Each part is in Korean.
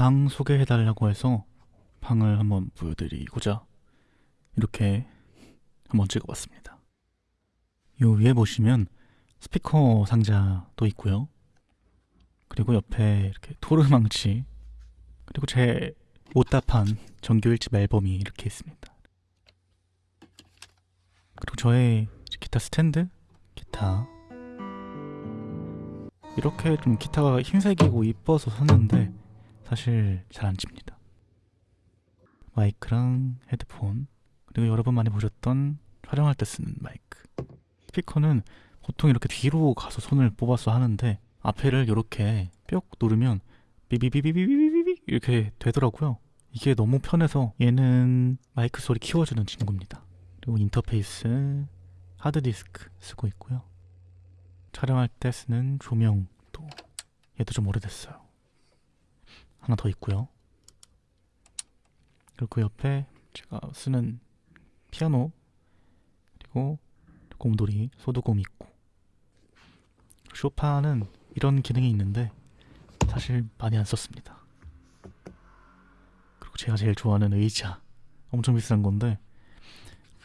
방 소개해달라고 해서 방을 한번 보여드리고자 이렇게 한번 찍어봤습니다. 요 위에 보시면 스피커 상자도 있고요. 그리고 옆에 이렇게 토르망치 그리고 제 못답한 정규 1집 앨범이 이렇게 있습니다. 그리고 저의 기타 스탠드, 기타 이렇게 좀 기타가 흰색이고 이뻐서 샀는데 사실 잘 안 칩니다. 마이크랑 헤드폰 그리고 여러분 많이 보셨던 촬영할 때 쓰는 마이크 스피커는 보통 이렇게 뒤로 가서 손을 뽑아서 하는데 앞에를 이렇게 뿅 누르면 비비비비비비비 이렇게 되더라고요. 이게 너무 편해서 얘는 마이크 소리 키워주는 친구입니다. 그리고 인터페이스 하드디스크 쓰고 있고요. 촬영할 때 쓰는 조명도 얘도 좀 오래됐어요. 하나 더 있고요. 그리고 그 옆에 제가 쓰는 피아노 그리고 곰돌이 소두곰 있고 쇼파는 이런 기능이 있는데 사실 많이 안 썼습니다. 그리고 제가 제일 좋아하는 의자 엄청 비싼 건데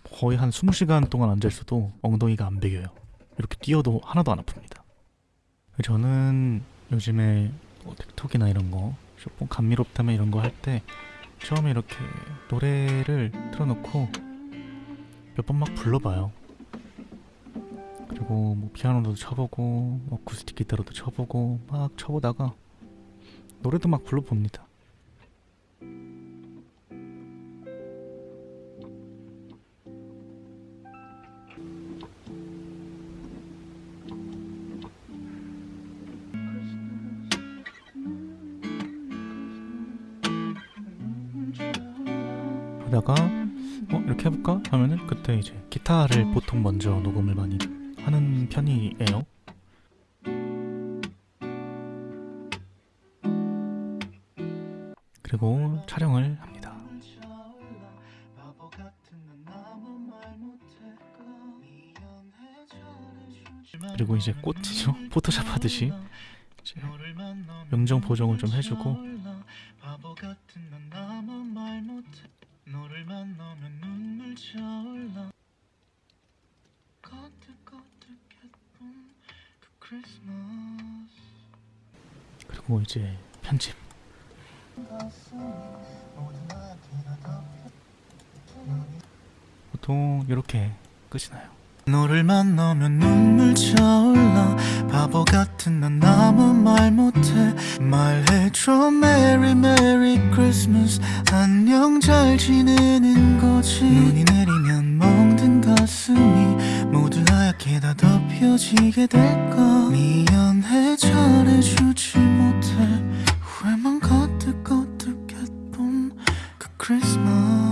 거의 한 20시간 동안 앉아있어도 엉덩이가 안 베겨요. 이렇게 뛰어도 하나도 안 아픕니다. 저는 요즘에 뭐 틱톡이나 이런 거 쇼폰 감미롭다면 이런 거 할 때 처음에 이렇게 노래를 틀어놓고 몇 번 막 불러봐요. 그리고 뭐 피아노도 쳐보고 뭐 어쿠스틱 기타로도 쳐보고 막 쳐보다가 노래도 막 불러봅니다. 하다가 어 이렇게 해볼까 하면은 그때 이제 기타를 보통 먼저 녹음을 많이 하는 편이에요. 그리고 촬영을 합니다. 그리고 이제 꽃이죠. 포토샵 하듯이 명정 보정을 좀 해주고 만나면 눈물 차올라 그 그리고 이제 편집. 보통 이렇게 끝이 나요 너를 만나면 눈물 차올라. 바보 같은 난 아무 말 못해. 말해줘 merry merry Christmas 안녕 잘 지내는 거지. 눈이 내리면 멍든 가슴이 모두 하얗게 다 덮여지게 될까? 미안해 잘해주지 못해. 후회만 가득가득 했던 그 크리스마스.